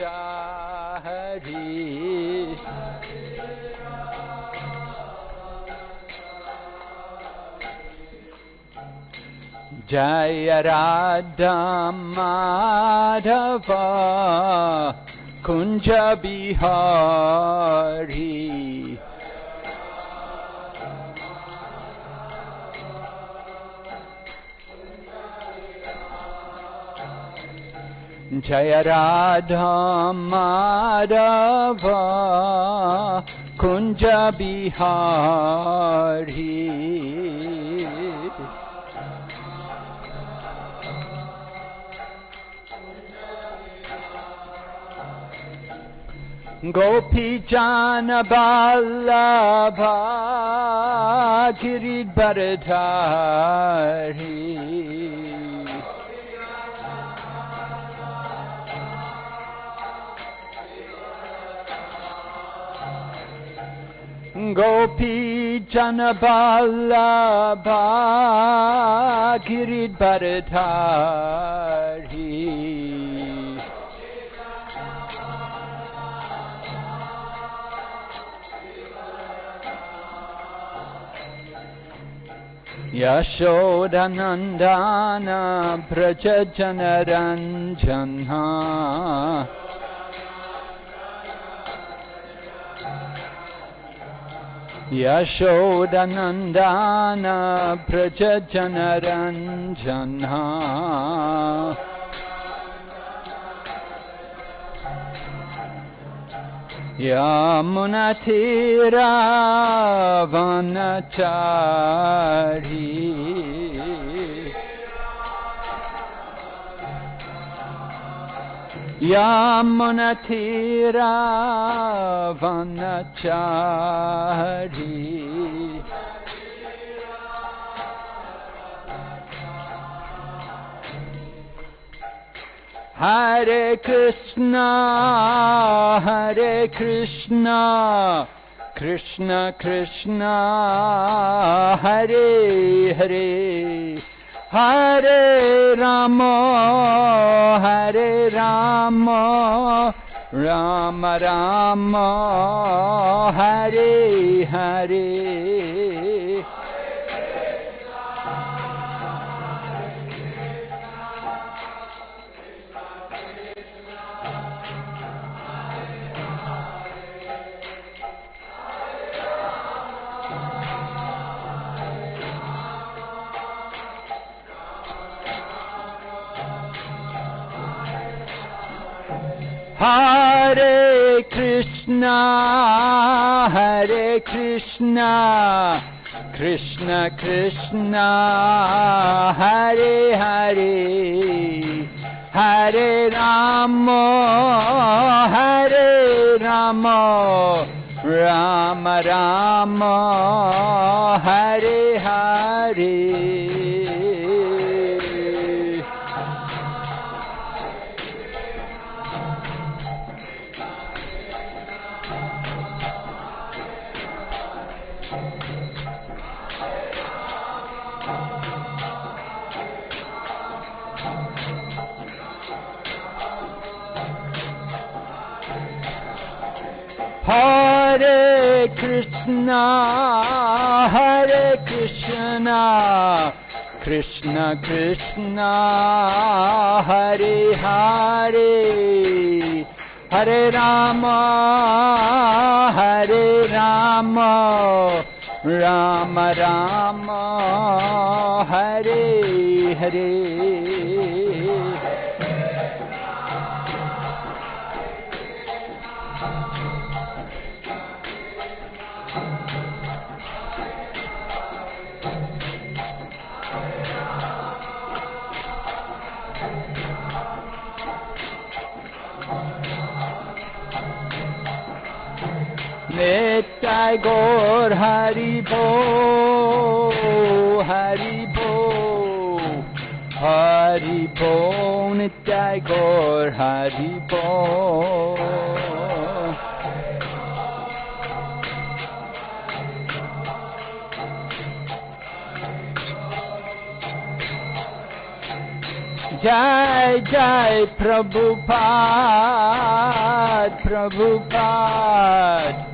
Hari Radha Madhava Kunja Bihari जय राधाम कुंज बिहारी। गोपी जान बल्लभा गिरी बरधारी गोपीजनबालभा गिरिभरधारी यशोदनन्दानभ्रज चनरञ्जन् यशोदनन्दान भ्रजनरञ्जन यमुनथिरावनचारी य मन हरे कृष्ण हरे कृष्ण कृष्ण कृष्ण हरे हरे। हरे राम हरे Ram Ram Ram Hare Hare. Hare Krishna, Hare Krishna, Krishna Krishna, Hare Hare, Hare Rama, Hare Rama, Rama Rama, Hare Krishna हरे कृष्ण कृष्ण कृष्ण हरे हरे हरे राम हरे Ram Ram Ram Hare Hare Hare. Gaur Hari Bo, Hari Bo, Hari Bo, Nitai Gaur Hari Bo. Jai Jai Prabhupada, Prabhupada,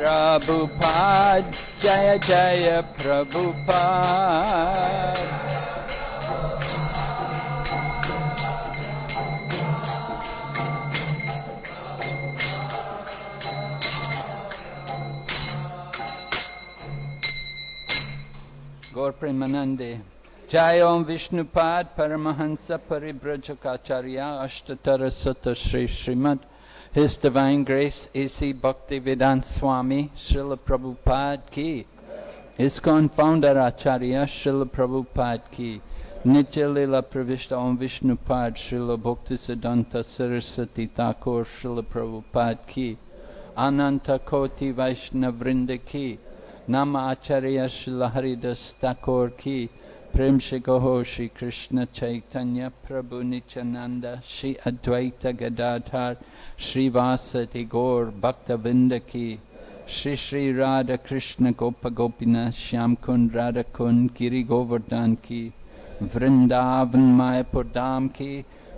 Prabhupada, Jaya Jaya Prabhupada. Gaur Premanande. Jai Om Vishnupad Paramahansa Paribrajacharya Ashtatara Sutta Sri Srimad His Divine Grace A.C. Bhaktivedant Swami Srila Prabhupada Ki ISKCON Founder Acharya Srila Prabhupada Ki Nitya Lila Pravishta Om Vishnupad Srila Bhakti Siddhanta Saraswati Thakur Srila Prabhupada Ki Ananta Koti Vaishnavrinda Ki Nama Acharya Srila Haridas Thakur Ki प्रेम से कहो श्री कृष्ण चैतन्य प्रभु नित्यानंद श्री अद्वैत गदाधर श्रीवासति गौर भक्तविंद की श्री श्री राधा कृष्ण गोप गोपीनाथ श्याम कुंड राधा कुंड गिरी गोवर्धन की वृंदावन मायपुर धाम की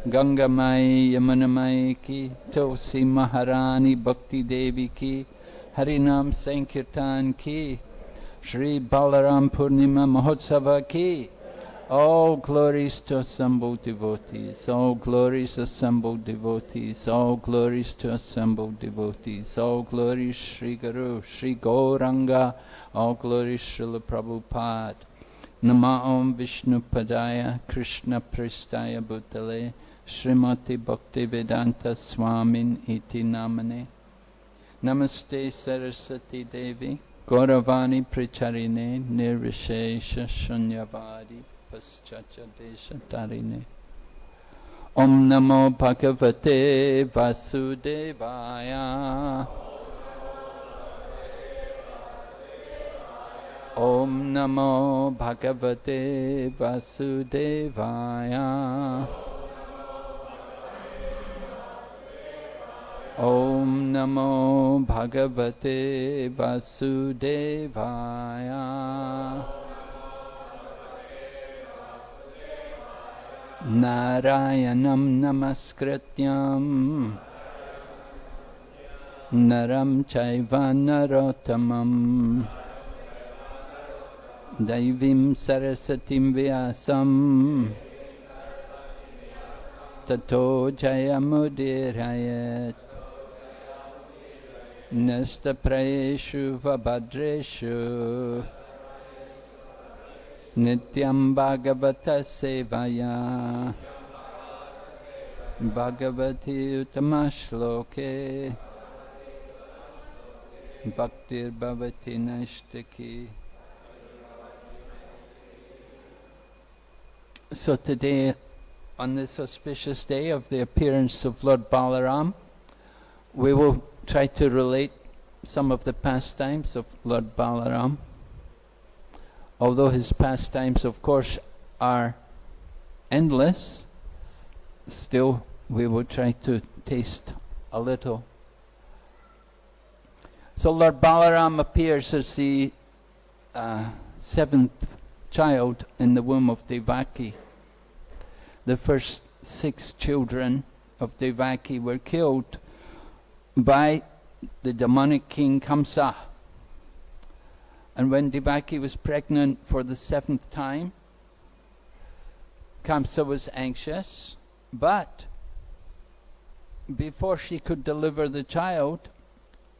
गंगा माई यमुना माई की तुलसी महारानी भक्ति देवी की हरिनाम संकीर्तन की Ki Shri Balaram Purnima Mahotsava Ki. All glories to assembled devotees, all glories assembled devotees, all glories to assembled devotees, all glories Sri Guru, Sri Gauranga, all glories Srila Prabhupada. Nama Om Vishnu Padaya, Krishna Pristaya Bhutale, Srimati Bhaktivedanta Swamin Iti Namane. Namaste Saraswati Devi. Gauravani Pricharine Nirvishesha Shunyavadi Paschacha Desha Tarine Om Namo Bhagavate Vasudevaya Om Namo Bhagavate Vasudevaya ॐ नमो भगवते वासुदेवाय। नारायणं नमस्कृत नरम चैव नरोत्तमम् दैवीं सरस्वतीं व्यासम् ततो जयमुदीरयत्। Nestaprayeshu Vabhadreshu. Nityam Bhagavata Sevaya. Bhagavati Utamashloke Bhaktir Bhavati Nashtaki So today, on this auspicious day of the appearance of Lord Balaram, we will try to relate some of the pastimes of Lord Balaram. Although his pastimes, of course, are endless, still we will try to taste a little. So Lord Balaram appears as the uh, seventh child in the womb of Devaki. The first six children of Devaki were killed by the demonic king Kamsa. And when Devaki was pregnant for the seventh time, Kamsa was anxious, but before she could deliver the child,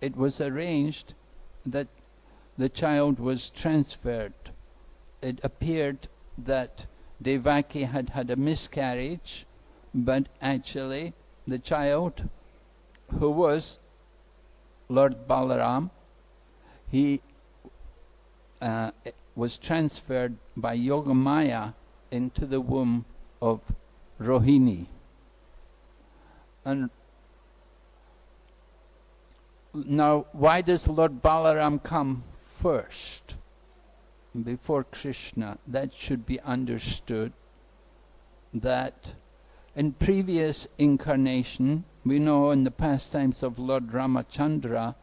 it was arranged that the child was transferred. It appeared that Devaki had had a miscarriage, but actually the child who was Lord Balaram, he uh, was transferred by Yogamaya into the womb of Rohini. And now, why does Lord Balaram come first before Krishna? That should be understood. That in previous incarnation, we know in the pastimes of Lord Ramachandra,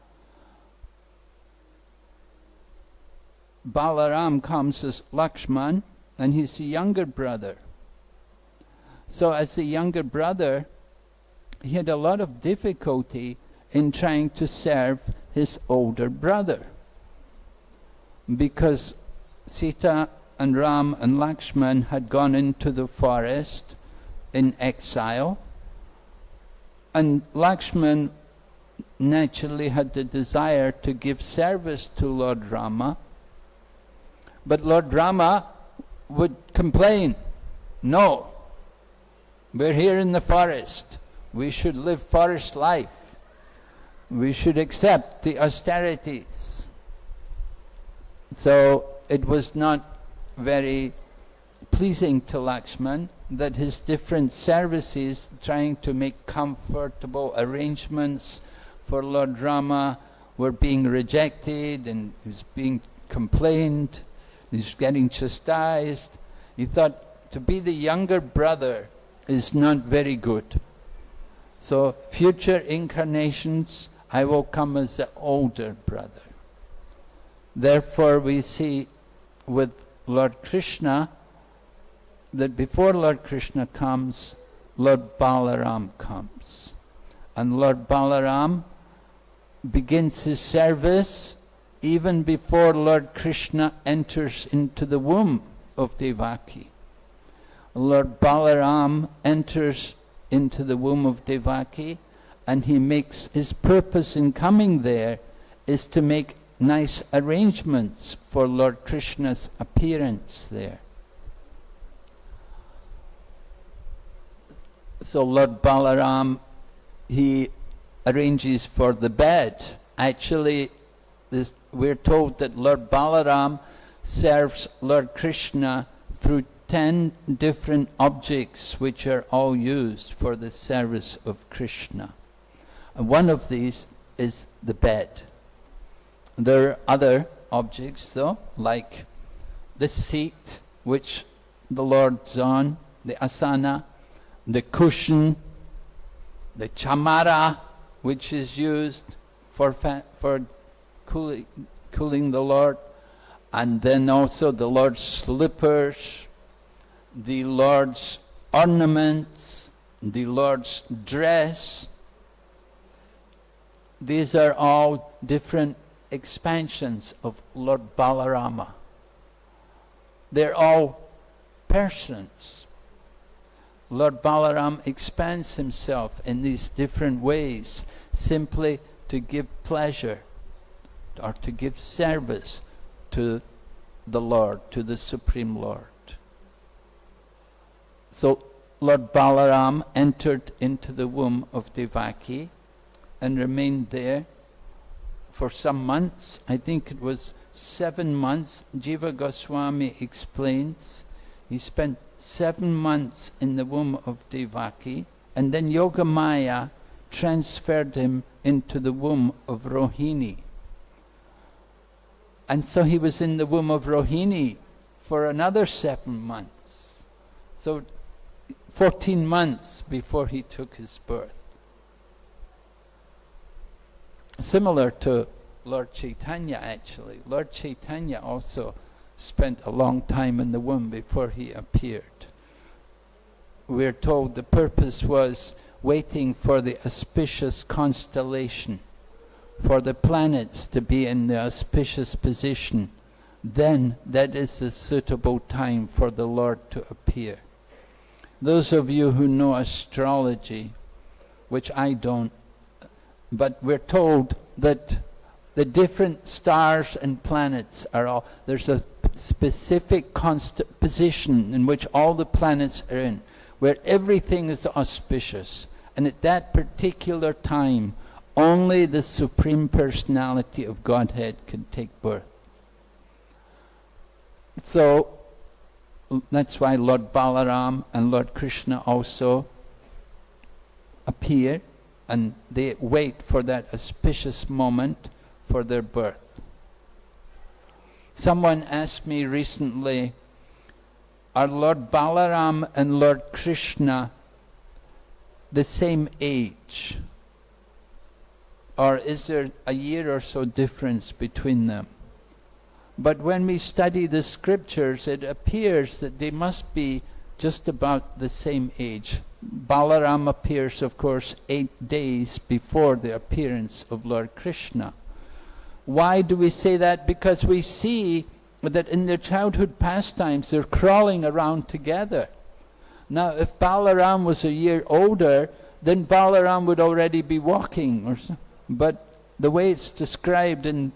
Balaram comes as Lakshman, and he's the younger brother. So as the younger brother, he had a lot of difficulty in trying to serve his older brother. Because Sita and Ram and Lakshman had gone into the forest in exile, and Lakshman naturally had the desire to give service to Lord Rama, but Lord Rama would complain, no, we're here in the forest, we should live forest life, we should accept the austerities. So it was not very pleasing to Lakshman that his different services trying to make comfortable arrangements for Lord Rama were being rejected and he was being complained, he was getting chastised. He thought to be the younger brother is not very good. So future incarnations I will come as the older brother. Therefore we see with Lord Krishna that before Lord Krishna comes, Lord Balaram comes. And Lord Balaram begins his service even before Lord Krishna enters into the womb of Devaki. Lord Balaram enters into the womb of Devaki and he makes his purpose in coming there is to make nice arrangements for Lord Krishna's appearance there. So Lord Balaram, he arranges for the bed. Actually, this, we're told that Lord Balaram serves Lord Krishna through ten different objects which are all used for the service of Krishna. And one of these is the bed. There are other objects though, like the seat which the Lord's on, the asana, the cushion, the chamara, which is used for, for cooling, cooling the Lord, and then also the Lord's slippers, the Lord's ornaments, the Lord's dress. These are all different expansions of Lord Balarama. They're all persons. Lord Balaram expands himself in these different ways simply to give pleasure or to give service to the Lord, to the Supreme Lord. So Lord Balaram entered into the womb of Devaki and remained there for some months. I think it was seven months. Jiva Goswami explains he spent seven months in the womb of Devaki and then Yogamaya transferred him into the womb of Rohini. And so he was in the womb of Rohini for another seven months. So 14 months before he took his birth. Similar to Lord Chaitanya actually. Lord Chaitanya also spent a long time in the womb before he appeared. We're told the purpose was waiting for the auspicious constellation, for the planets to be in the auspicious position. Then that is the suitable time for the Lord to appear. Those of you who know astrology, which I don't, but we're told that the different stars and planets are all, there's a specific position in which all the planets are in, where everything is auspicious. And at that particular time, only the Supreme Personality of Godhead can take birth. So, that's why Lord Balaram and Lord Krishna also appear and they wait for that auspicious moment for their birth. Someone asked me recently, are Lord Balaram and Lord Krishna the same age? Or is there a year or so difference between them? But when we study the scriptures, it appears that they must be just about the same age. Balaram appears, of course, eight days before the appearance of Lord Krishna. Why do we say that? Because we see that in their childhood pastimes they're crawling around together. Now, if Balaram was a year older, then Balaram would already be walking. Or so. But the way it's described in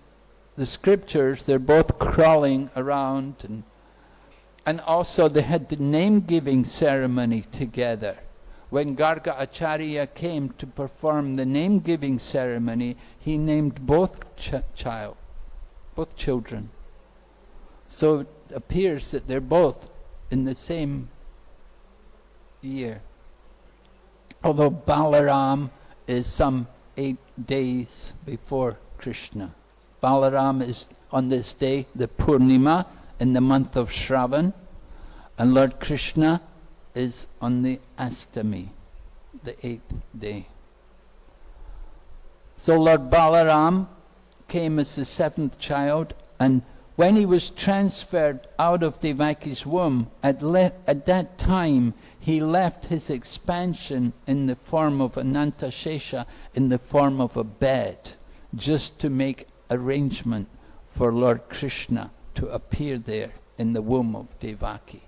the scriptures, they're both crawling around. And, and also they had the name-giving ceremony together. When Garga Acharya came to perform the name-giving ceremony, he named both ch child, both children. So it appears that they're both in the same year. Although Balaram is some eight days before Krishna. Balaram is on this day, the Purnima, in the month of Shravan, and Lord Krishna is on the Astami, the eighth day. So Lord Balaram came as the seventh child, and when he was transferred out of Devaki's womb, at, at that time he left his expansion in the form of Anantashesha, in the form of a bed, just to make arrangement for Lord Krishna to appear there in the womb of Devaki.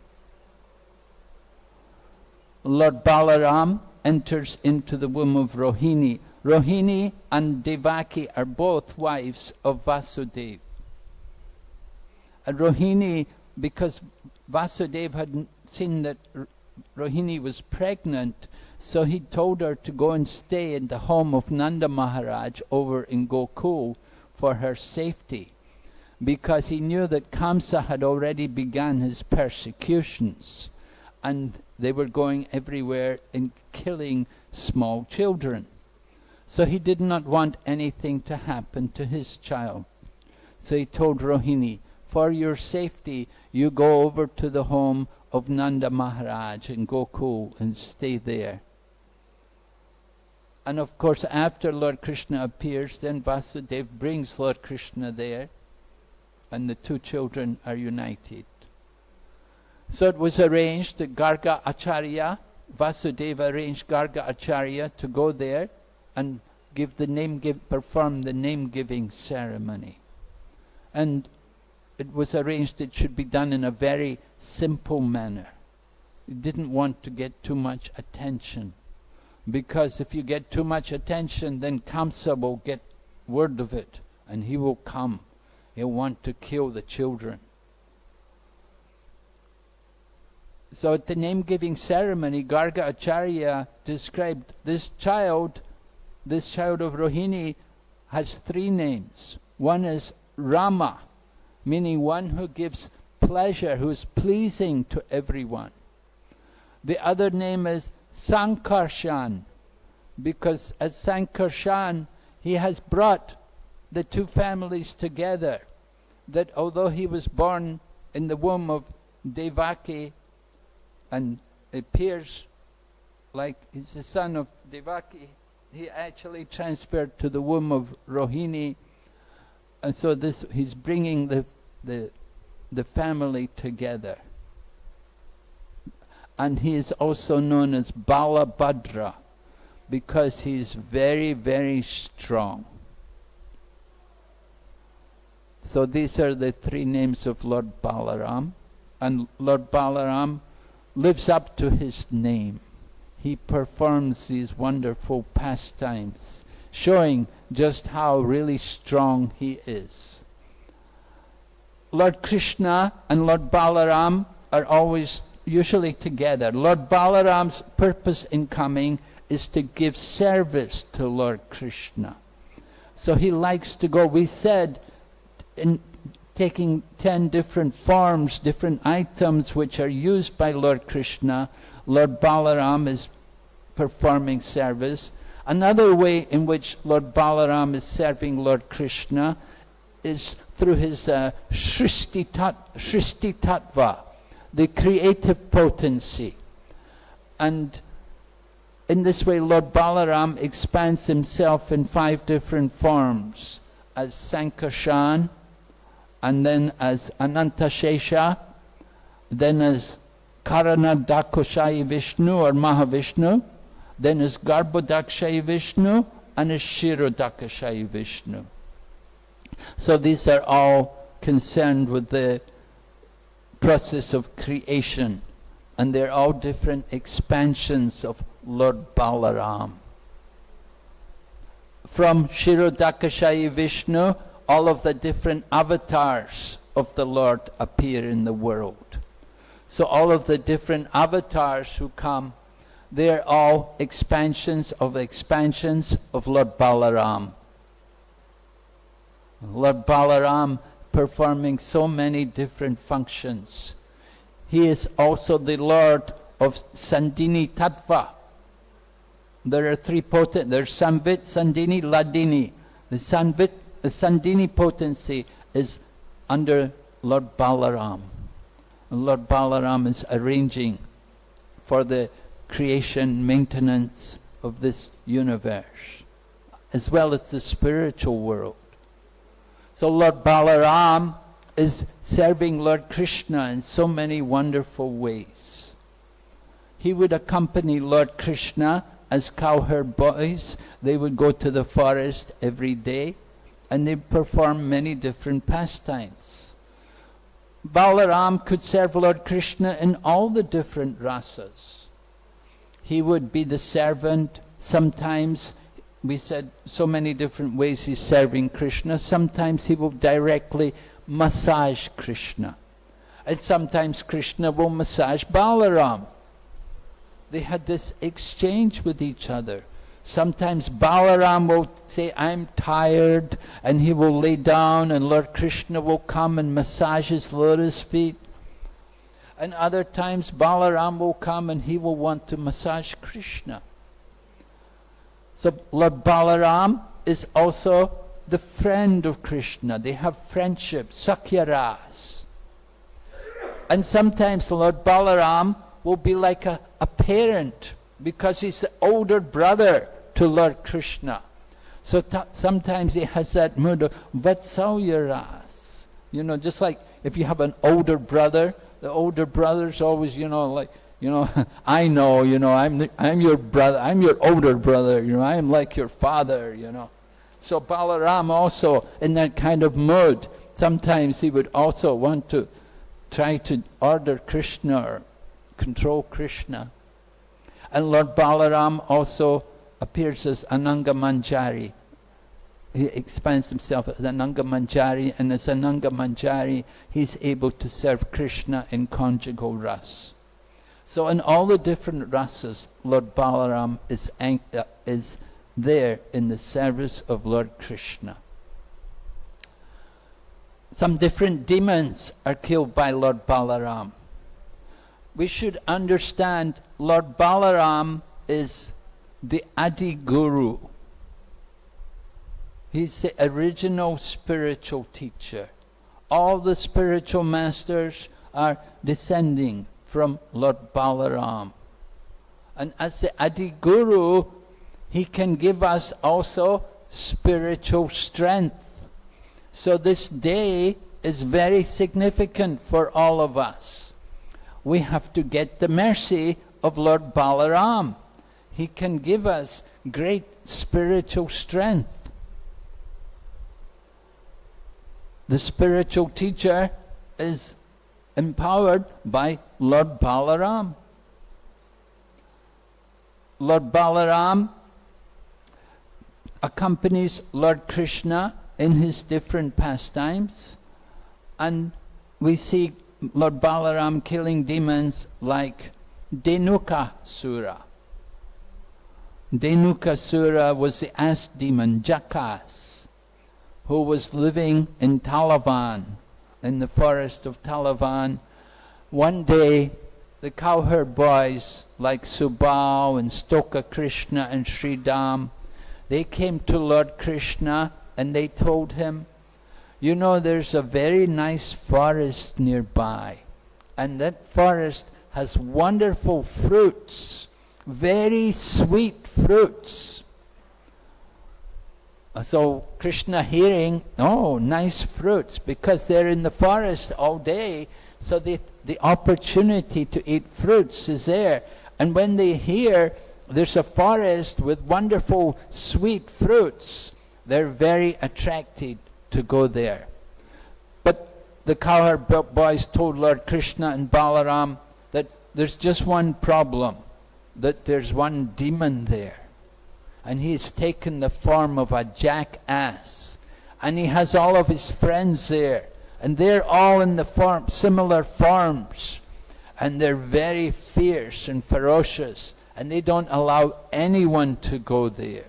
Lord Balaram enters into the womb of Rohini. Rohini and Devaki are both wives of Vasudeva. And Rohini, because Vasudeva had seen that Rohini was pregnant, so he told her to go and stay in the home of Nanda Maharaj over in Gokul for her safety, because he knew that Kamsa had already begun his persecutions, and they were going everywhere and killing small children. So he did not want anything to happen to his child. So he told Rohini, for your safety, you go over to the home of Nanda Maharaj in Gokul and stay there. And of course, after Lord Krishna appears, then Vasudeva brings Lord Krishna there, and the two children are united. So it was arranged that Garga Acharya, Vasudeva arranged Garga Acharya to go there and give the name give, perform the name giving ceremony. And it was arranged it should be done in a very simple manner. He didn't want to get too much attention. Because if you get too much attention, then Kamsa will get word of it and he will come. He'll want to kill the children. So at the name-giving ceremony, Garga Acharya described this child, this child of Rohini, has three names. One is Rama, meaning one who gives pleasure, who is pleasing to everyone. The other name is Sankarshan, because as Sankarshan, he has brought the two families together, that although he was born in the womb of Devaki, and appears like he's the son of Devaki, he actually transferred to the womb of Rohini, and so this he's bringing the the the family together. And he is also known as Balabhadra because he is very, very strong. So these are the three names of Lord Balaram. And Lord Balaram lives up to his name. He performs these wonderful pastimes, showing just how really strong he is. Lord Krishna and Lord Balaram are always usually together. Lord Balaram's purpose in coming is to give service to Lord Krishna. So he likes to go. We said in taking 10 different forms, different items which are used by Lord Krishna, Lord Balaram is performing service. Another way in which Lord Balaram is serving Lord Krishna is through his uh, Shristi, tat, Tattva, the creative potency. And in this way, Lord Balaram expands himself in five different forms, as Sankarshan, and then as Anantashesha, then as Karanodakashayi Vishnu or Mahavishnu, then as Garbhodakshayi Vishnu, and as Kshirodakashayi Vishnu. So these are all concerned with the process of creation, and they're all different expansions of Lord Balaram. From Kshirodakashayi Vishnu, all of the different avatars of the Lord appear in the world. So all of the different avatars who come, they're all expansions of expansions of Lord Balaram. Lord Balaram performing so many different functions. He is also the Lord of Sandhini Tattva. There are three potent, there's Samvit, Sandhini, Hladini. The Samvit, the Sandhini potency is under Lord Balaram. And Lord Balaram is arranging for the creation, maintenance of this universe, as well as the spiritual world. So Lord Balaram is serving Lord Krishna in so many wonderful ways. He would accompany Lord Krishna as cowherd boys. They would go to the forest every day and they perform many different pastimes. Balaram could serve Lord Krishna in all the different rasas. He would be the servant, sometimes we said so many different ways he's serving Krishna. Sometimes he will directly massage Krishna. And sometimes Krishna will massage Balaram. They had this exchange with each other. Sometimes Balaram will say, I'm tired, and he will lay down, and Lord Krishna will come and massage his lotus feet. And other times Balaram will come and he will want to massage Krishna. So Lord Balaram is also the friend of Krishna. They have friendship, Sakyaras. And sometimes Lord Balaram will be like a, a parent because he's the older brother to Lord Krishna. So sometimes he has that mood of Vatsalyaras. You know, just like if you have an older brother, the older brother's always, you know, like you know, I know, you know, I'm, the, I'm your brother, I'm your older brother, you know, I am like your father, you know. So Balaram also, in that kind of mood, sometimes he would also want to try to order Krishna or control Krishna. And Lord Balaram also appears as Ananga Manjari. He expands himself as Ananga Manjari, and as Ananga Manjari, he's able to serve Krishna in conjugal ras. So in all the different rasas, Lord Balaram is, uh, is there in the service of Lord Krishna. Some different demons are killed by Lord Balaram. We should understand Lord Balaram is the Adi Guru. He's the original spiritual teacher. All the spiritual masters are descending from Lord Balaram. And as the Adi Guru, he can give us also spiritual strength. So this day is very significant for all of us. We have to get the mercy of Lord Balaram. He can give us great spiritual strength. The spiritual teacher is empowered by Lord Balaram. Lord Balaram accompanies Lord Krishna in his different pastimes and we see Lord Balaram killing demons like Denuka Sura. Dhenukasura was the ass demon, Jakas, who was living in Talavan in the forest of Talavan. One day, the cowherd boys like Subal and Stoka Krishna and Sridham, they came to Lord Krishna and they told him, you know, there's a very nice forest nearby, and that forest has wonderful fruits, very sweet fruits. Uh, so Krishna hearing, oh, nice fruits, because they're in the forest all day, So the, the opportunity to eat fruits is there. And when they hear there's a forest with wonderful sweet fruits, they're very attracted to go there. But the cowherd boys told Lord Krishna and Balaram that there's just one problem, that there's one demon there. And he's taken the form of a jackass. And he has all of his friends there. And they're all in the form, similar forms. And they're very fierce and ferocious. And they don't allow anyone to go there.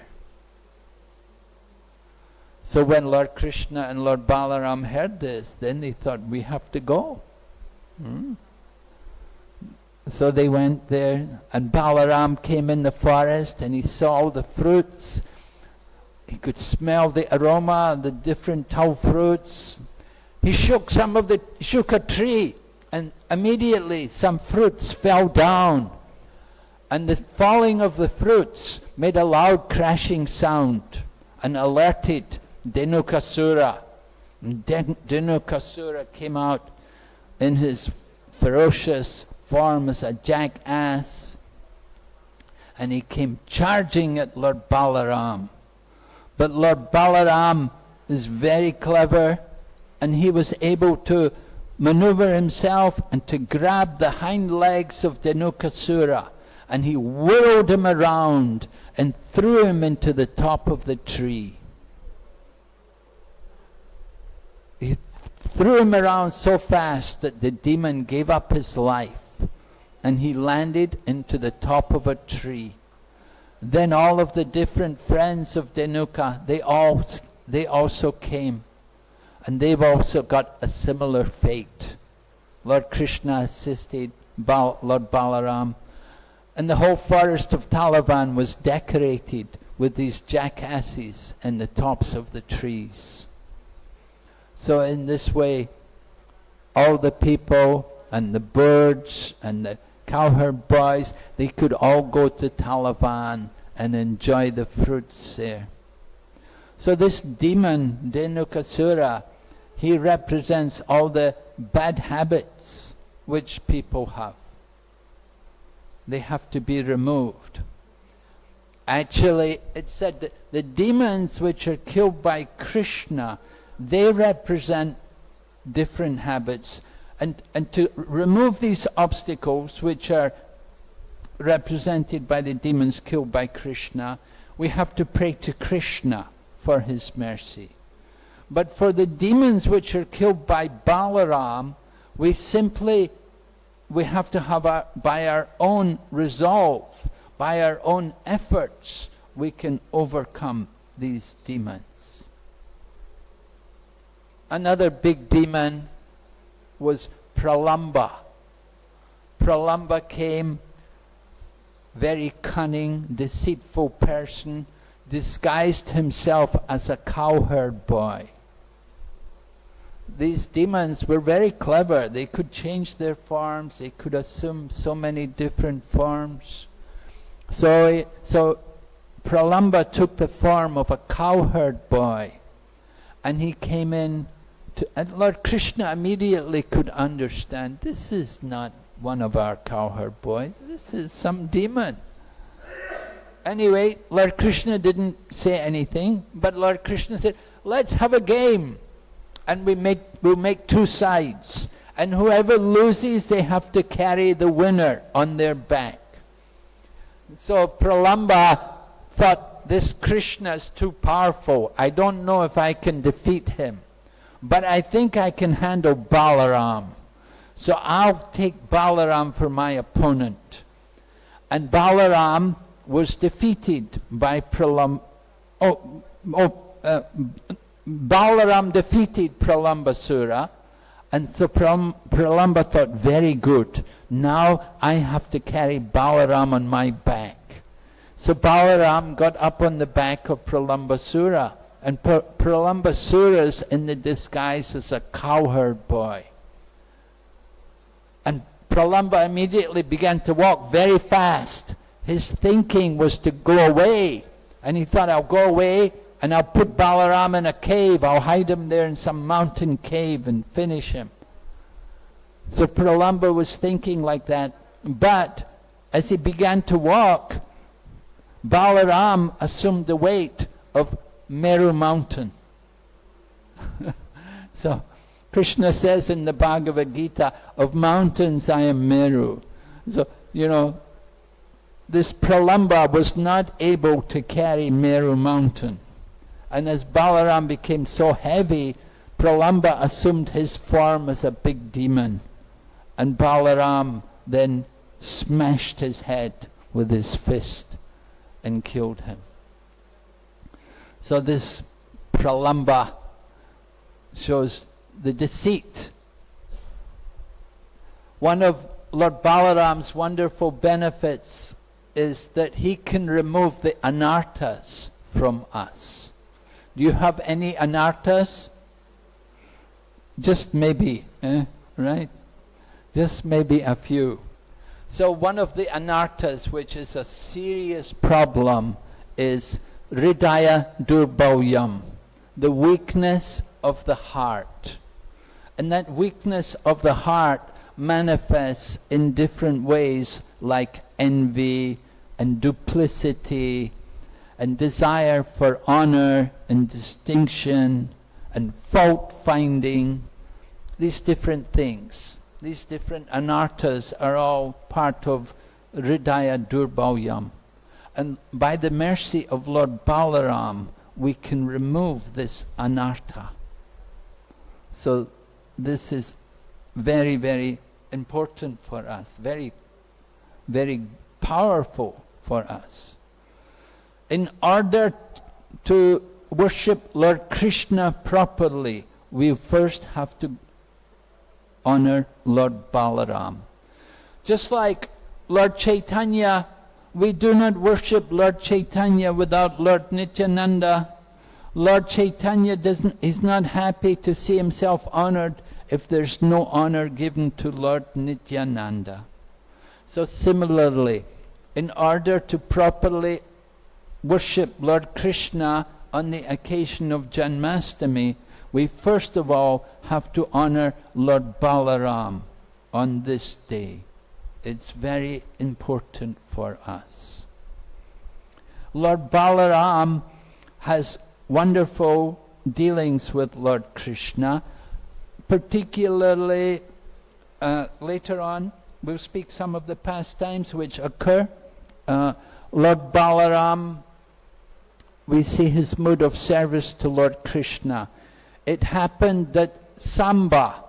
So when Lord Krishna and Lord Balaram heard this, then they thought, we have to go. Hmm? So they went there, and Balaram came in the forest, and he saw the fruits. He could smell the aroma, of the different tau fruits. He shook some of the, shook a tree, and immediately some fruits fell down. And the falling of the fruits made a loud crashing sound and alerted Dhenukasura. Dhenukasura came out in his ferocious form as a jackass and he came charging at Lord Balaram. But Lord Balaram is very clever and he was able to maneuver himself and to grab the hind legs of Dhenukasura and he whirled him around and threw him into the top of the tree. He threw him around so fast that the demon gave up his life and he landed into the top of a tree. Then all of the different friends of Dhenuka, they all they also came. And they've also got a similar fate. Lord Krishna assisted Lord Balaram. And the whole forest of Talavan was decorated with these jackasses in the tops of the trees. So in this way, all the people and the birds and the cowherd boys, they could all go to Talavan and enjoy the fruits there. So this demon, Dhenukasura, he represents all the bad habits which people have. They have to be removed. Actually, it said that the demons which are killed by Krishna, they represent different habits and, and to remove these obstacles which are represented by the demons killed by Krishna, we have to pray to Krishna for his mercy. But for the demons which are killed by Balaram, we simply, we have to have our, by our own resolve, by our own efforts, we can overcome these demons. Another big demon was Pralamba. Pralamba came, very cunning, deceitful person, disguised himself as a cowherd boy. These demons were very clever. They could change their forms. They could assume so many different forms. So, so Pralamba took the form of a cowherd boy and he came in to, and Lord Krishna immediately could understand, this is not one of our cowherd boys, this is some demon. Anyway, Lord Krishna didn't say anything, but Lord Krishna said, let's have a game. And we make, we'll make two sides. And whoever loses, they have to carry the winner on their back. So Pralamba thought, this Krishna is too powerful. I don't know if I can defeat him but I think I can handle Balaram. So I'll take Balaram for my opponent. And Balaram was defeated by Pralam. Oh, oh, uh, Balaram defeated Pralambasura. And so Pralamba thought, very good. Now I have to carry Balaram on my back. So Balaram got up on the back of Pralambasura and Pralambasura's in the disguise as a cowherd boy. And Pralamba immediately began to walk very fast. His thinking was to go away. And he thought, I'll go away and I'll put Balaram in a cave. I'll hide him there in some mountain cave and finish him. So Pralamba was thinking like that. But as he began to walk, Balaram assumed the weight of Meru mountain. so Krishna says in the Bhagavad Gita, of mountains I am Meru. So, you know, this Pralamba was not able to carry Meru mountain. And as Balaram became so heavy, Pralamba assumed his form as a big demon. And Balaram then smashed his head with his fist and killed him. So this Pralamba shows the deceit. One of Lord Balaram's wonderful benefits is that he can remove the anarthas from us. Do you have any anarthas? Just maybe, eh? right? Just maybe a few. So one of the anarthas, which is a serious problem, is Hridaya Durbalyam, the weakness of the heart. And that weakness of the heart manifests in different ways like envy and duplicity and desire for honor and distinction and fault finding, these different things. These different anarthas are all part of Hridaya Durbalyam. And by the mercy of Lord Balaram, we can remove this anartha. So this is very, very important for us, very, very powerful for us. In order to worship Lord Krishna properly, we first have to honor Lord Balaram. Just like Lord Chaitanya, we do not worship Lord Chaitanya without Lord Nityananda. Lord Chaitanya doesn't, is not happy to see himself honored if there's no honor given to Lord Nityananda. So similarly, in order to properly worship Lord Krishna on the occasion of Janmastami, we first of all have to honor Lord Balaram on this day. It's very important for us. Lord Balaram has wonderful dealings with Lord Krishna, particularly uh, later on we'll speak some of the pastimes which occur. Uh, Lord Balaram, we see his mood of service to Lord Krishna it happened that Samba,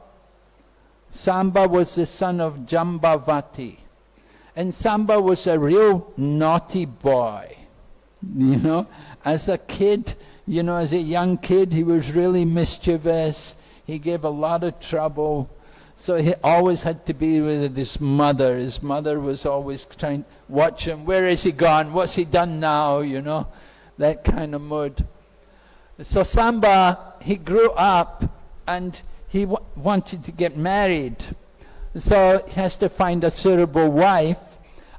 Samba was the son of Jambavati. And Samba was a real naughty boy. You know, as a kid, you know, as a young kid, he was really mischievous. He gave a lot of trouble. So he always had to be with his mother. His mother was always trying to watch him. Where is he gone? What's he done now? You know, that kind of mood. So Samba, he grew up and he wanted to get married. So he has to find a suitable wife.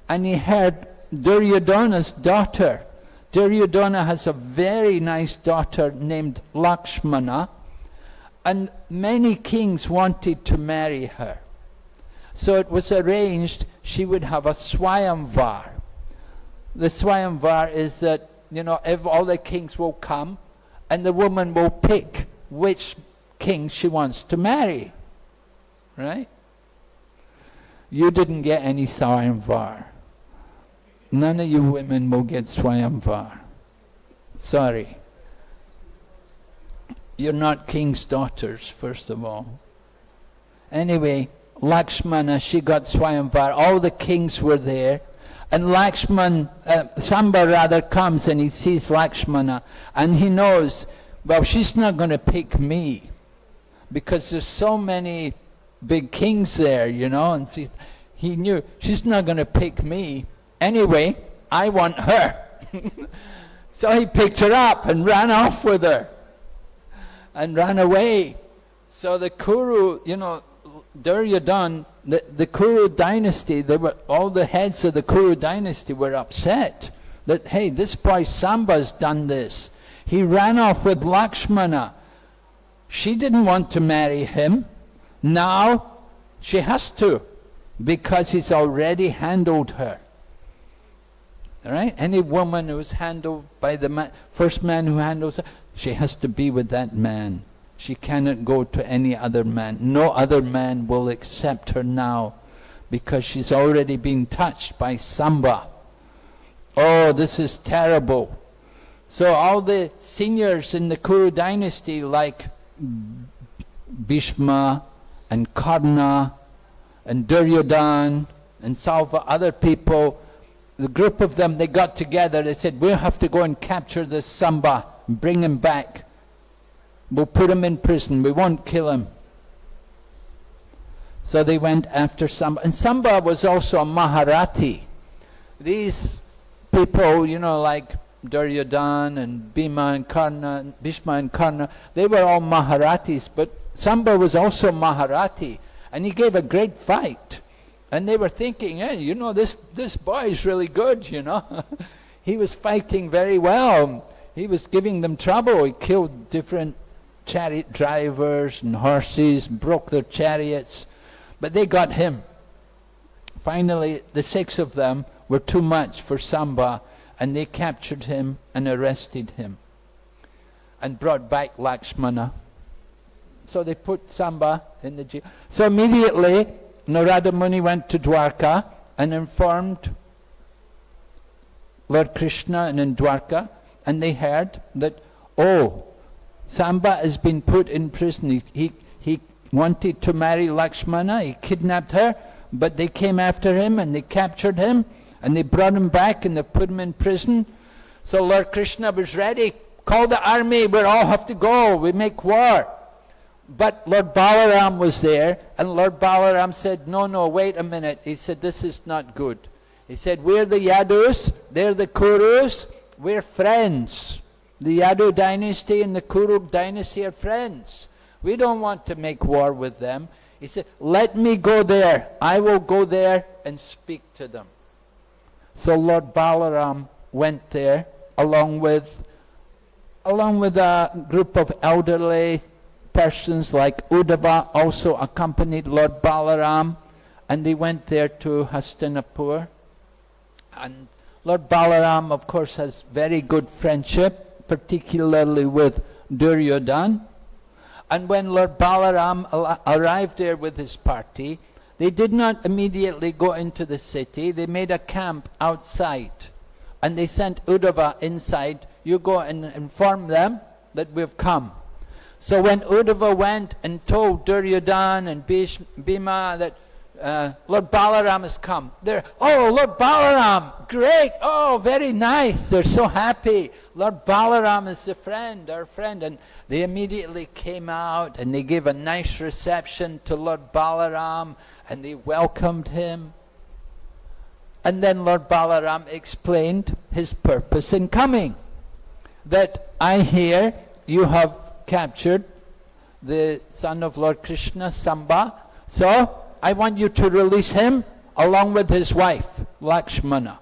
And he had Duryodhana's daughter. Duryodhana has a very nice daughter named Lakshmana. And many kings wanted to marry her. So it was arranged she would have a Swayamvar. The Swayamvar is that, you know, if all the kings will come, and the woman will pick which king she wants to marry. Right? You didn't get any Swayamvar. None of you women will get Swayamvar. Sorry. You're not king's daughters, first of all. Anyway, Lakshmana, she got Swayamvar. All the kings were there. And Lakshman, uh, Samba rather comes and he sees Lakshmana and he knows, well, she's not going to pick me because there's so many big kings there, you know, and she, he knew she's not going to pick me. Anyway, I want her. so he picked her up and ran off with her and ran away. So the Kuru, you know, Duryodhan the, the Kuru dynasty, they were, all the heads of the Kuru dynasty were upset that, hey, this boy Samba's done this. He ran off with Lakshmana. She didn't want to marry him. Now She has to, because he's already handled her. Right? Any woman who's handled by the man, first man who handles her, she has to be with that man. She cannot go to any other man. No other man will accept her now because she's already been touched by Samba. Oh, this is terrible. So all the seniors in the Kuru dynasty like Bhishma and Karna and Duryodhan and Salva, other people, the group of them, they got together, they said, we'll have to go and capture this Samba and bring him back. We'll put him in prison, we won't kill him. So they went after Samba. And Samba was also a Maharathi. These people, you know, like Duryodhan and Bhima and Karna, Bhishma and Karna, they were all Maharathis, but Samba was also Maharathi, and he gave a great fight. And they were thinking, hey, you know, this, this boy is really good, you know. he was fighting very well. He was giving them trouble. He killed different chariot drivers and horses, broke their chariots, but they got him. Finally, the six of them were too much for Samba, and they captured him and arrested him and brought back Lakshmana. So they put Samba in the jail. So immediately Narada Muni went to Dwarka and informed Lord Krishna and in Dwarka and they heard that, oh, Samba has been put in prison. He, he, he wanted to marry Lakshmana, he kidnapped her, but they came after him and they captured him and they brought him back and they put him in prison. So Lord Krishna was ready. Call the army, we all have to go, we make war. But Lord Balaram was there, and Lord Balaram said, no, no, wait a minute. He said, this is not good. He said, we're the Yadus, they're the Kurus, we're friends. The Yadu dynasty and the Kuru dynasty are friends. We don't want to make war with them. He said, let me go there. I will go there and speak to them. So Lord Balaram went there along with, along with a group of elderly persons like Uddhava also accompanied Lord Balaram and they went there to Hastinapur. And Lord Balaram of course has very good friendship, particularly with Duryodhan. And when Lord Balaram arrived there with his party, they did not immediately go into the city. They made a camp outside. And they sent Uddhava inside. You go and inform them that we've come. So when Uddhava went and told Duryodhan and Bhima that uh, Lord Balaram has come. They're, oh, Lord Balaram, great, oh, very nice. They're so happy. Lord Balaram is a friend, our friend. And they immediately came out and they gave a nice reception to Lord Balaram and they welcomed him. And then Lord Balaram explained his purpose in coming. That I hear you have captured the son of Lord Krishna, Samba. So I want you to release him along with his wife, Lakshmana.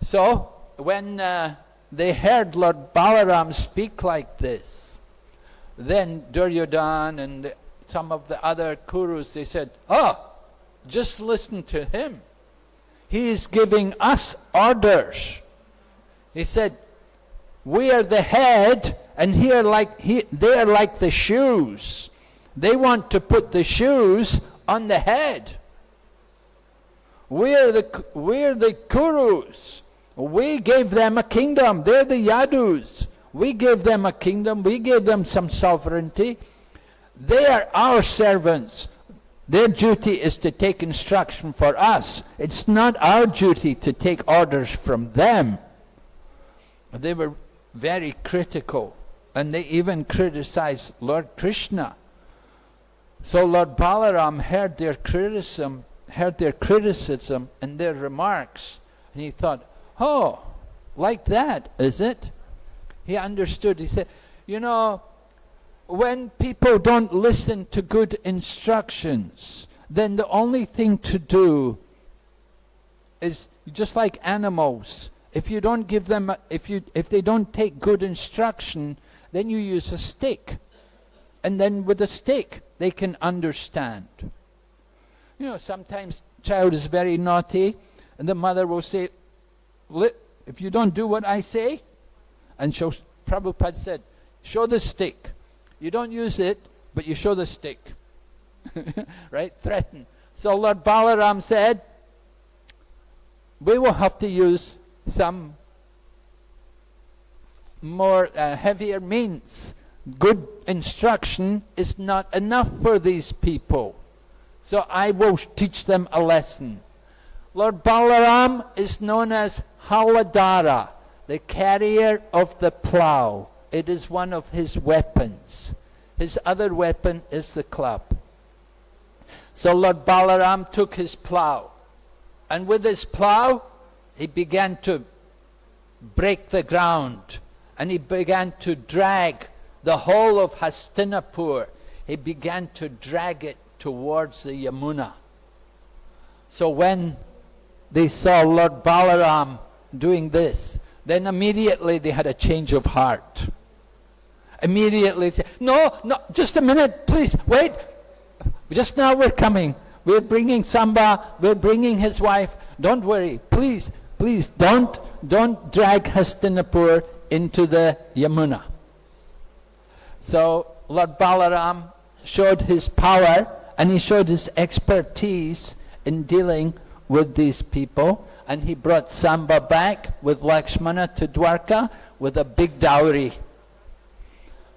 So, when uh, they heard Lord Balaram speak like this, then Duryodhan and some of the other Kurus, they said, oh, just listen to him. He is giving us orders. He said, we are the head and here like he, they are like the shoes. They want to put the shoes on the head. We're the, we're the Kurus. We gave them a kingdom. They're the Yadus. We gave them a kingdom. We gave them some sovereignty. They are our servants. Their duty is to take instruction for us. It's not our duty to take orders from them. They were very critical. And they even criticized Lord Krishna. So Lord Balaram heard their criticism, heard their criticism and their remarks, and he thought, oh, like that, is it? He understood. He said, you know, when people don't listen to good instructions, then the only thing to do is just like animals. If you don't give them, if you, if they don't take good instruction, then you use a stick, and then with a stick they can understand. You know, sometimes child is very naughty, and the mother will say, if you don't do what I say, and show, Prabhupada said, show the stick. You don't use it, but you show the stick. right? Threaten. So Lord Balaram said, we will have to use some more uh, heavier means. Good instruction is not enough for these people. So I will teach them a lesson. Lord Balaram is known as Haladhara, the carrier of the plough. It is one of his weapons. His other weapon is the club. So Lord Balaram took his plough, and with his plough, he began to break the ground, and he began to drag the whole of Hastinapur. He began to drag it towards the Yamuna. So when they saw Lord Balaram doing this, then immediately they had a change of heart. Immediately, they said, no, no, just a minute, please, wait. Just now we're coming. We're bringing Samba, we're bringing his wife. Don't worry, please, please, don't, don't drag Hastinapur into the Yamuna. So Lord Balaram showed his power and he showed his expertise in dealing with these people. And he brought Samba back with Lakshmana to Dwarka with a big dowry.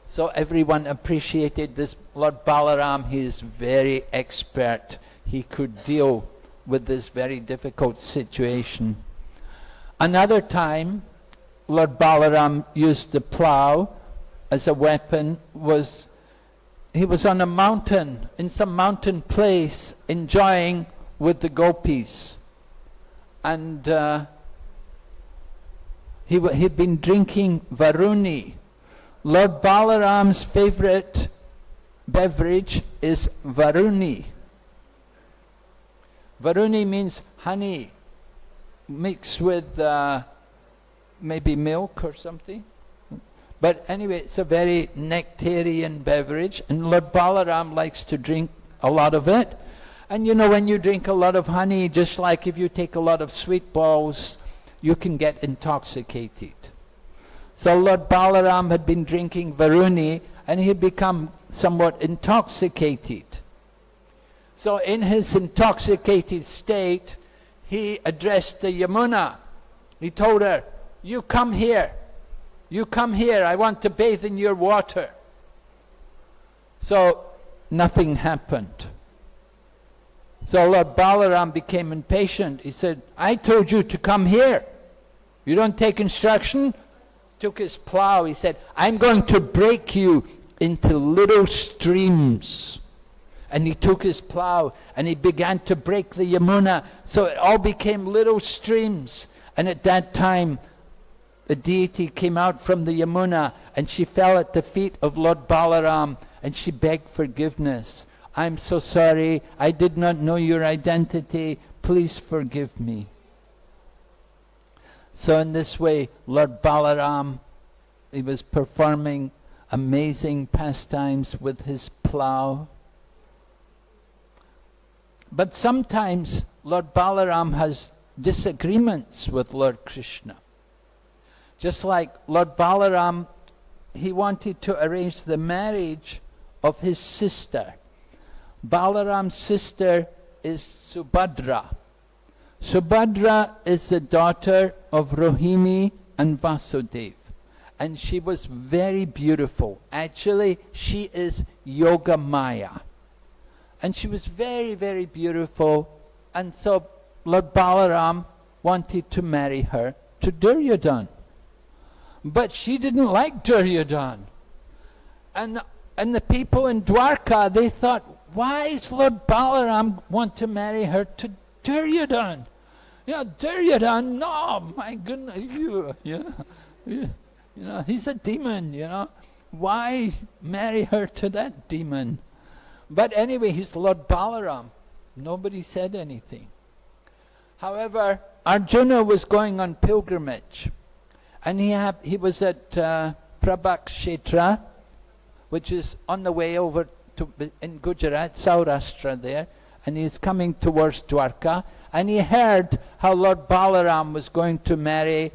So everyone appreciated this Lord Balaram. He is very expert. He could deal with this very difficult situation. Another time, Lord Balaram used the plough as a weapon was he was on a mountain, in some mountain place, enjoying with the gopis. And uh, he had been drinking Varuni. Lord Balaram's favorite beverage is Varuni. Varuni means honey mixed with uh, maybe milk or something. But anyway, it's a very nectarian beverage, and Lord Balaram likes to drink a lot of it. And you know, when you drink a lot of honey, just like if you take a lot of sweet balls, you can get intoxicated. So Lord Balaram had been drinking Varuni, and he had become somewhat intoxicated. So in his intoxicated state, he addressed the Yamuna. He told her, you come here. You come here, I want to bathe in your water. So nothing happened. So Lord Balaram became impatient. He said, I told you to come here. You don't take instruction? Took his plow. He said, I'm going to break you into little streams. And he took his plow and he began to break the Yamuna. So it all became little streams. And at that time, the deity came out from the Yamuna and she fell at the feet of Lord Balaram and she begged forgiveness. I'm so sorry, I did not know your identity, please forgive me. So in this way, Lord Balaram, he was performing amazing pastimes with his plough. But sometimes Lord Balaram has disagreements with Lord Krishna. Just like Lord Balaram, he wanted to arrange the marriage of his sister. Balaram's sister is Subhadra. Subhadra is the daughter of Rohini and Vasudev. And she was very beautiful. Actually, she is Yoga Maya. And she was very, very beautiful. And so Lord Balaram wanted to marry her to Duryodhana. But she didn't like Duryodhan. And, and the people in Dwarka, they thought, why is Lord Balaram want to marry her to Duryodhan? You know, Duryodhan, no, my goodness, you, you, know, you, you know, he's a demon, you know. Why marry her to that demon? But anyway, he's Lord Balaram. Nobody said anything. However, Arjuna was going on pilgrimage. And he, he was at uh, Prabhakshetra, which is on the way over to, in Gujarat, Saurashtra there, and he's coming towards Dwarka, and he heard how Lord Balaram was going to marry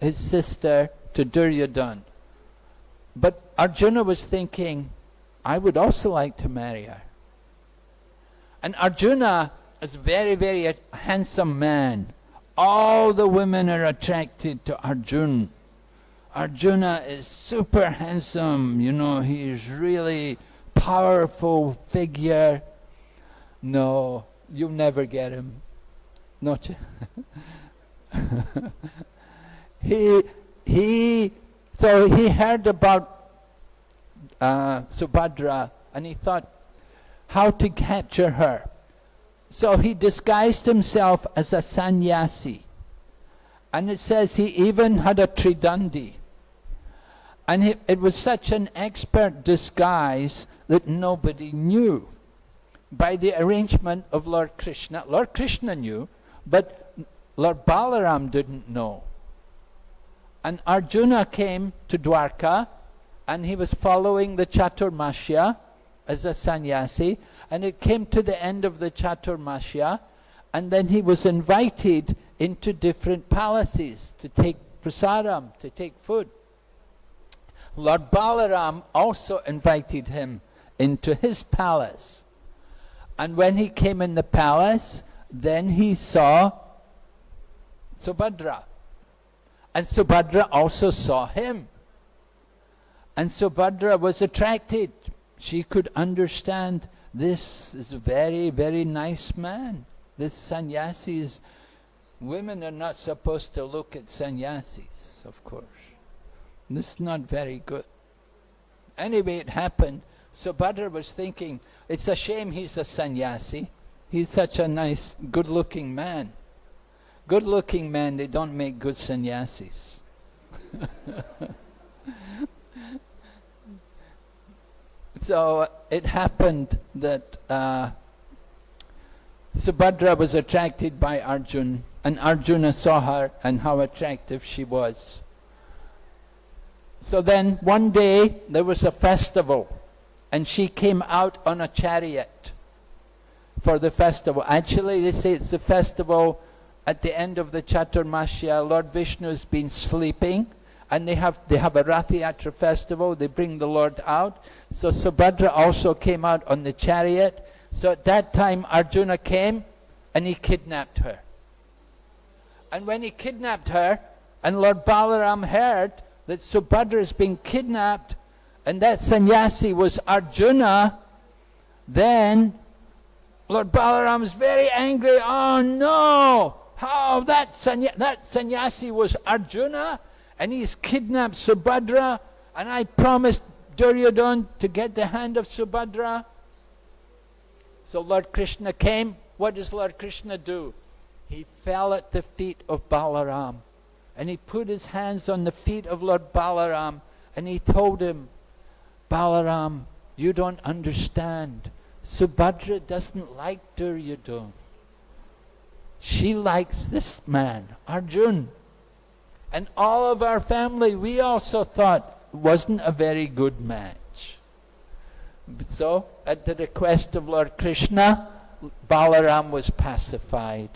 his sister to Duryodhan. But Arjuna was thinking, I would also like to marry her. And Arjuna is a very, very handsome man. All the women are attracted to Arjuna. Arjuna is super handsome, you know, he is really powerful figure. No, you'll never get him. Not he he so he heard about uh, Subhadra and he thought how to capture her. So he disguised himself as a sannyasi. And it says he even had a tridandi. And he, it was such an expert disguise that nobody knew. By the arrangement of Lord Krishna. Lord Krishna knew, but Lord Balaram didn't know. And Arjuna came to Dwarka, and he was following the Chaturmasya as a sannyasi, and it came to the end of the Chaturmasya, and then he was invited into different palaces to take prasadam, to take food. Lord Balaram also invited him into his palace. And when he came in the palace, then he saw Subhadra. And Subhadra also saw him. And Subhadra was attracted. She could understand this is a very, very nice man. This sannyasi is, women are not supposed to look at sannyasis, of course. This is not very good. Anyway, it happened. So Subhadra was thinking, it's a shame he's a sannyasi. He's such a nice, good-looking man. Good-looking men, they don't make good sannyasis. so it happened that uh, Subhadra was attracted by Arjun, and Arjuna saw her and how attractive she was. So then one day there was a festival and she came out on a chariot for the festival. Actually, they say it's the festival at the end of the Chaturmasya. Lord Vishnu has been sleeping and they have, they have a Rathayatra festival. They bring the Lord out. So Subhadra also came out on the chariot. So at that time Arjuna came and he kidnapped her. And when he kidnapped her and Lord Balaram heard that Subhadra has been kidnapped and that sannyasi was Arjuna, then Lord Balaram is very angry. Oh no! How that, sanny that sannyasi was Arjuna and he's kidnapped Subhadra and I promised Duryodhan to get the hand of Subhadra. So Lord Krishna came. What does Lord Krishna do? He fell at the feet of Balaram and he put his hands on the feet of Lord Balaram and he told him, Balaram, you don't understand. Subhadra doesn't like Duryodhana. She likes this man, Arjun. And all of our family, we also thought wasn't a very good match. So, at the request of Lord Krishna, Balaram was pacified.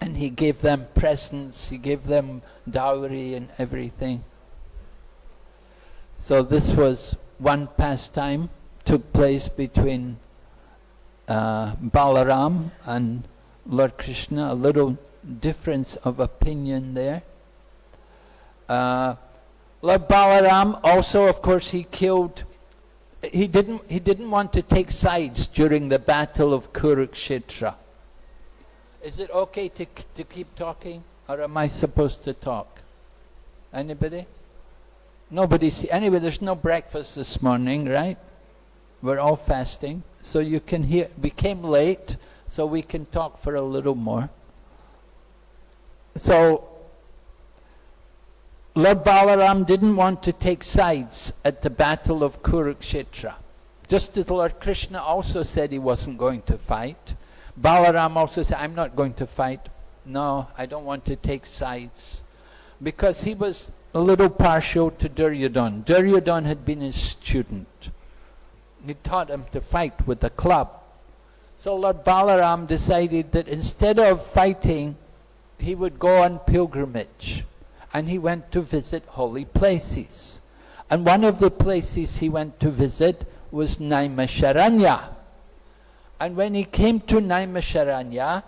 And he gave them presents, he gave them dowry and everything. So this was one pastime, took place between uh, Balaram and Lord Krishna, a little difference of opinion there. Uh, Balaram also, of course, he killed, he didn't, he didn't want to take sides during the battle of Kurukshetra. Is it okay to, to keep talking, or am I supposed to talk? Anybody? Nobody see, anyway, there's no breakfast this morning, right? We're all fasting. So you can hear, we came late, so we can talk for a little more. So, Lord Balaram didn't want to take sides at the battle of Kurukshetra. Just as Lord Krishna also said he wasn't going to fight. Balaram also said, I'm not going to fight. No, I don't want to take sides. Because he was a little partial to Duryodhan. Duryodhan had been his student. he taught him to fight with a club. So Lord Balaram decided that instead of fighting, he would go on pilgrimage. And he went to visit holy places. And one of the places he went to visit was Naimisharanya. And when he came to Naimisharanya,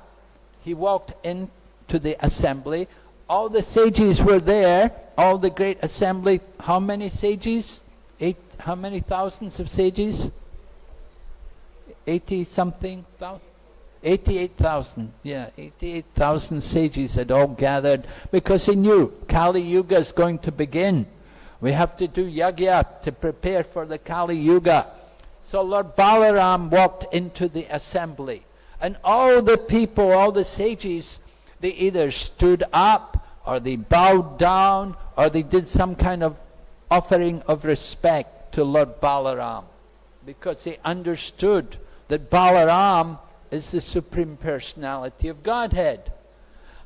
he walked into the assembly. All the sages were there, all the great assembly. How many sages? Eight, how many thousands of sages? 80 something thousand? 88,000, yeah, 88,000 sages had all gathered because he knew Kali Yuga is going to begin. We have to do yagya to prepare for the Kali Yuga. So Lord Balaram walked into the assembly and all the people, all the sages, they either stood up or they bowed down or they did some kind of offering of respect to Lord Balaram because they understood that Balaram is the Supreme Personality of Godhead.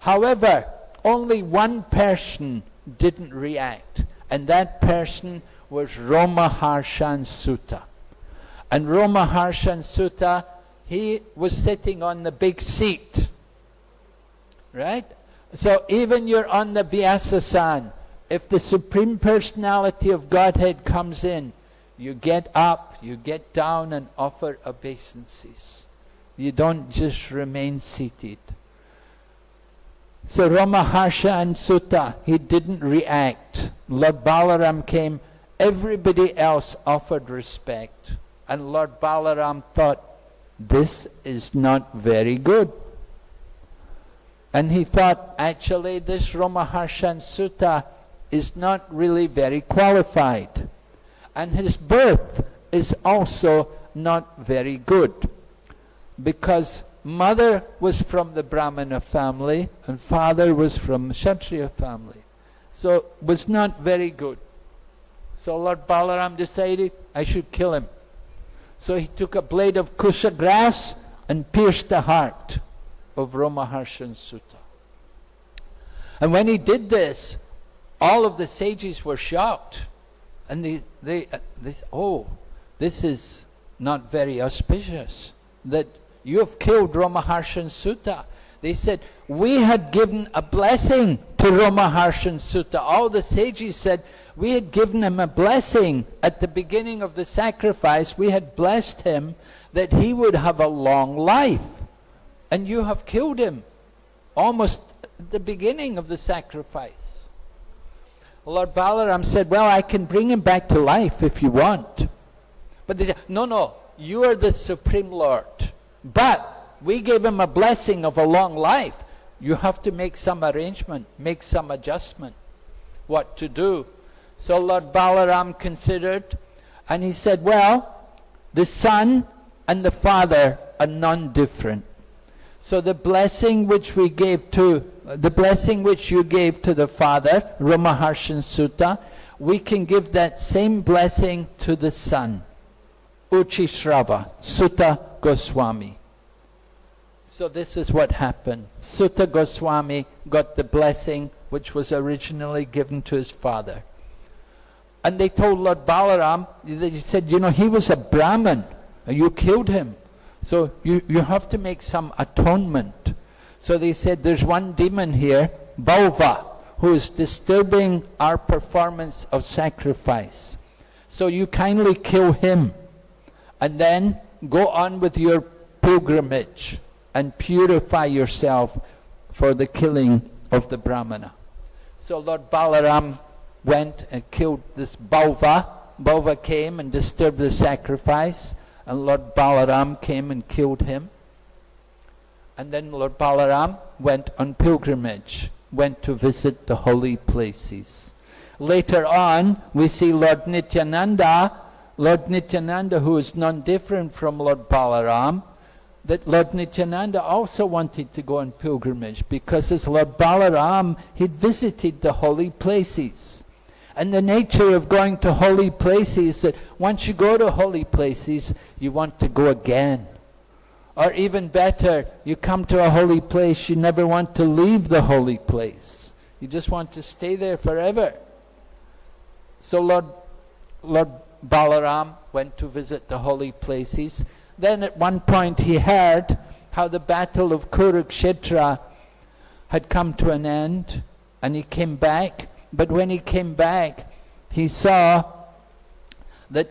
However, only one person didn't react, and that person was Romaharshan Suta. And Romaharshan Suta, he was sitting on the big seat. Right? So even you're on the Vyasasan, if the Supreme Personality of Godhead comes in, you get up, you get down and offer obeisances. You don't just remain seated. So Romaharshan Suta, he didn't react. Lord Balaram came, everybody else offered respect. And Lord Balaram thought, this is not very good. And he thought, actually, this Romaharshan Suta is not really very qualified. And his birth is also not very good because mother was from the Brahmana family and father was from Kshatriya family. So was not very good. So Lord Balaram decided I should kill him. So he took a blade of kusha grass and pierced the heart of Romaharshan Suta. And when he did this, all of the sages were shocked. And they, they, uh, they oh, this is not very auspicious. That you have killed Romaharshan Suta. They said, we had given a blessing to Romaharshan Suta. All the sages said, we had given him a blessing at the beginning of the sacrifice. We had blessed him that he would have a long life. And you have killed him almost at the beginning of the sacrifice. Lord Balaram said, well, I can bring him back to life if you want. But they said, no, no, you are the Supreme Lord. But we gave him a blessing of a long life. You have to make some arrangement, make some adjustment, what to do. So Lord Balaram considered, and he said, well, the son and the father are non-different. So the blessing which we gave to, the blessing which you gave to the father, Romaharshan Suta, we can give that same blessing to the son, Uchishrava, Suta Goswami. So this is what happened. Suta Goswami got the blessing which was originally given to his father. And they told Lord Balaram, they said, you know, he was a Brahmin, and you killed him. So you, you have to make some atonement. So they said, there's one demon here, Bauva, who is disturbing our performance of sacrifice. So you kindly kill him, and then go on with your pilgrimage and purify yourself for the killing of the Brahmana. So Lord Balaram went and killed this Bauva. Bauva came and disturbed the sacrifice, and Lord Balaram came and killed him. And then Lord Balaram went on pilgrimage, went to visit the holy places. Later on, we see Lord Nityananda Lord Nityananda, who is none different from Lord Balaram, that Lord Nityananda also wanted to go on pilgrimage because as Lord Balaram, he'd visited the holy places. And the nature of going to holy places is that once you go to holy places, you want to go again. Or even better, you come to a holy place, you never want to leave the holy place. You just want to stay there forever. So Lord, Lord Balaram went to visit the holy places. Then at one point he heard how the battle of Kurukshetra had come to an end and he came back. But when he came back, he saw that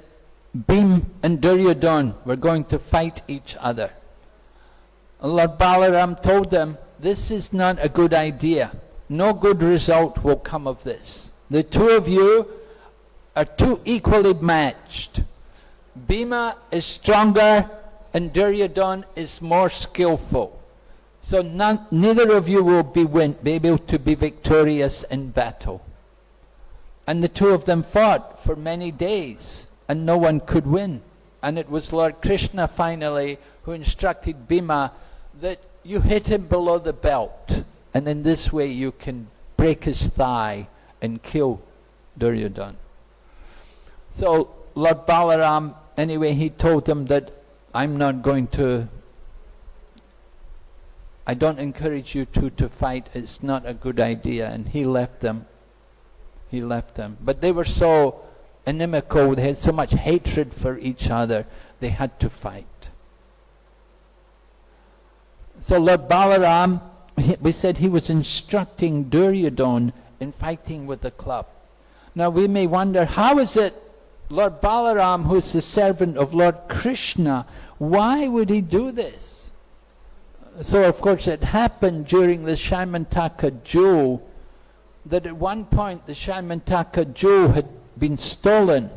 Bhim and Duryodhan were going to fight each other. Lord Balaram told them, this is not a good idea. No good result will come of this. The two of you are too equally matched. Bhima is stronger and Duryodhan is more skillful. So none, neither of you will be, win, be able to be victorious in battle. And the two of them fought for many days and no one could win. And it was Lord Krishna finally who instructed Bhima that you hit him below the belt and in this way you can break his thigh and kill Duryodhan. So Lord Balaram, anyway, he told them that I'm not going to, I don't encourage you two to fight, it's not a good idea. And he left them. He left them. But they were so inimical, they had so much hatred for each other, they had to fight. So Lord Balaram, we said he was instructing Duryodhan in fighting with the club. Now we may wonder, how is it Lord Balaram, who's the servant of Lord Krishna, why would he do this? So of course it happened during the Shamantaka jewel that at one point the Shamantaka jewel had been stolen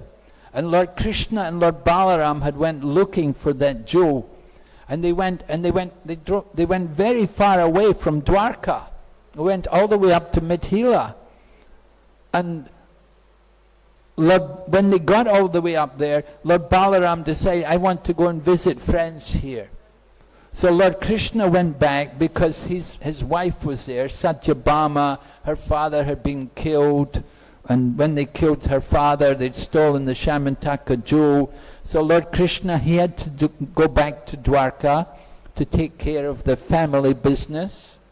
and Lord Krishna and Lord Balaram had went looking for that jewel and they went and they went they, they went very far away from Dwarka went all the way up to Mithila and Lord, when they got all the way up there, Lord Balaram decided, I want to go and visit friends here. So Lord Krishna went back because his, his wife was there, Satyabhama, her father had been killed, and when they killed her father, they'd stolen the Shamantaka jewel. So Lord Krishna, he had to do, go back to Dwarka to take care of the family business.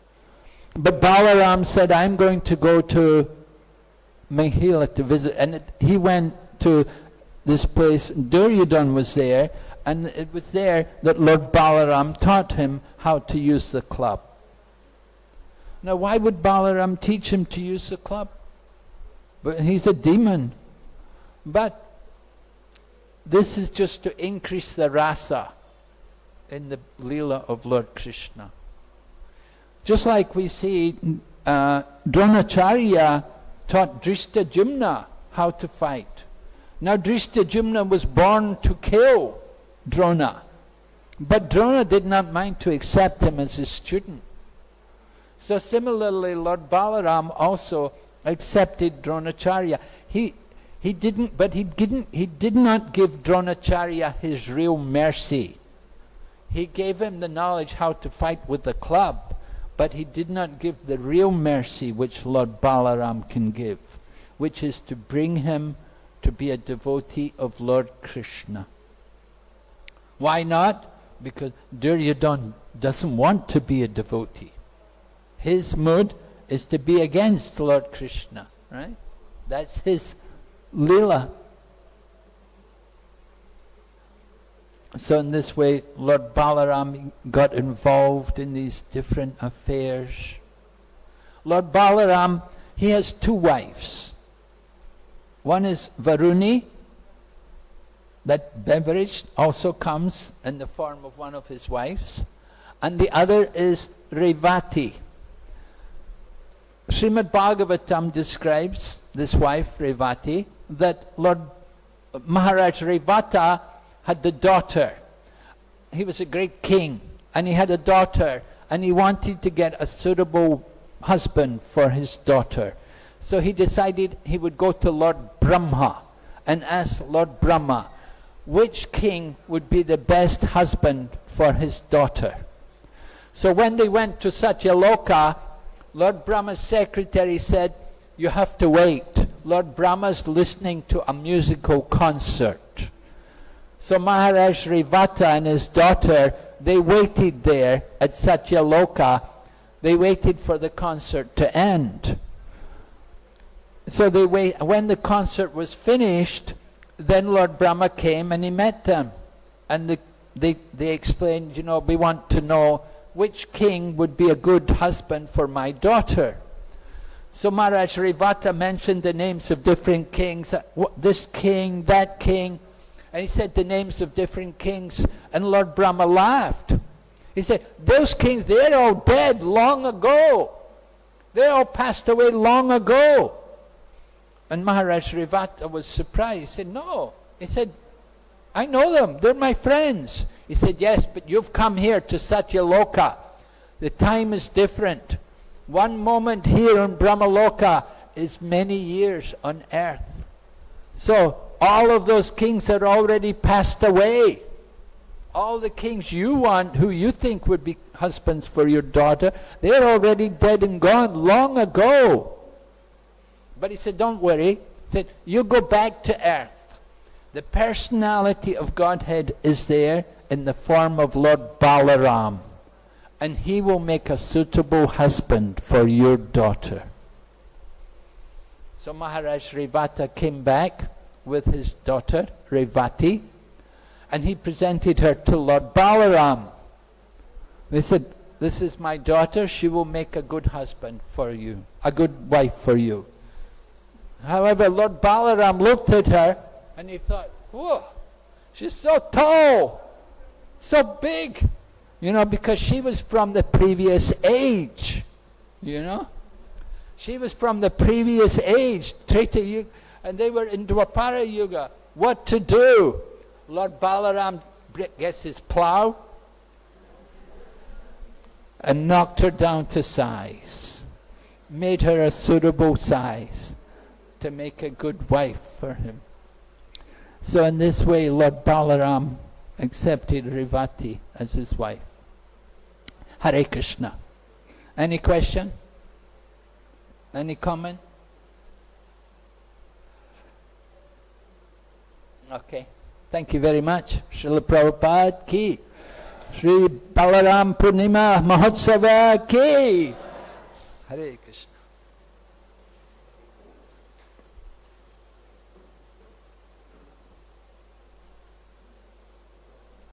But Balaram said, I'm going to go to Mithila to visit, and it, he went to this place, Duryodhan was there, and it was there that Lord Balaram taught him how to use the club. Now why would Balaram teach him to use the club? But he's a demon. But this is just to increase the rasa in the lila of Lord Krishna. Just like we see uh, Dronacharya taught Dhrishtadyumna how to fight. Now Dhrishtadyumna was born to kill Drona. But Drona did not mind to accept him as his student. So similarly, Lord Balaram also accepted Dronacharya. He, he didn't, but he didn't, he did not give Dronacharya his real mercy. He gave him the knowledge how to fight with the club. But he did not give the real mercy which Lord Balaram can give, which is to bring him to be a devotee of Lord Krishna. Why not? Because Duryodhan doesn't want to be a devotee. His mood is to be against Lord Krishna, right? That's his lila. So in this way, Lord Balaram got involved in these different affairs. Lord Balaram, he has two wives. One is Varuni, that beverage also comes in the form of one of his wives. And the other is Revati. Srimad Bhagavatam describes this wife, Revati, that Lord Maharaj Revata had the daughter. He was a great king and he had a daughter and he wanted to get a suitable husband for his daughter. So he decided he would go to Lord Brahma and ask Lord Brahma which king would be the best husband for his daughter. So when they went to Satyaloka, Lord Brahma's secretary said, you have to wait. Lord Brahma's listening to a musical concert. So Maharaj Revata and his daughter, they waited there at Satyaloka. They waited for the concert to end. So they wait, when the concert was finished, then Lord Brahma came and he met them. And the, they, they explained, you know, we want to know which king would be a good husband for my daughter. So Maharaj Revata mentioned the names of different kings, this king, that king, and he said the names of different kings, and Lord Brahma laughed. He said, those kings, they're all dead long ago. They all passed away long ago. And Maharaj Revata was surprised. He said, no. He said, I know them. They're my friends. He said, yes, but you've come here to Satyaloka. The time is different. One moment here in Brahmaloka is many years on earth. So all of those kings are already passed away. All the kings you want, who you think would be husbands for your daughter, they're already dead and gone long ago. But he said, don't worry. He said, you go back to earth. The personality of Godhead is there in the form of Lord Balaram and he will make a suitable husband for your daughter. So Maharaj Revata came back with his daughter, Revati, and he presented her to Lord Balaram. They said, this is my daughter, she will make a good husband for you, a good wife for you. However, Lord Balaram looked at her and he thought, whoa, she's so tall, so big. You know, because she was from the previous age. You know? She was from the previous age, Treta and they were in Dwapara Yuga. What to do? Lord Balaram gets his plow and knocked her down to size, made her a suitable size to make a good wife for him. So in this way, Lord Balaram accepted Revati as his wife. Hare Krishna. Any question? Any comment? Okay. Thank you very much. Srila Prabhupada ki. Sri Balaram Purnima Mahotsava ki. Hare.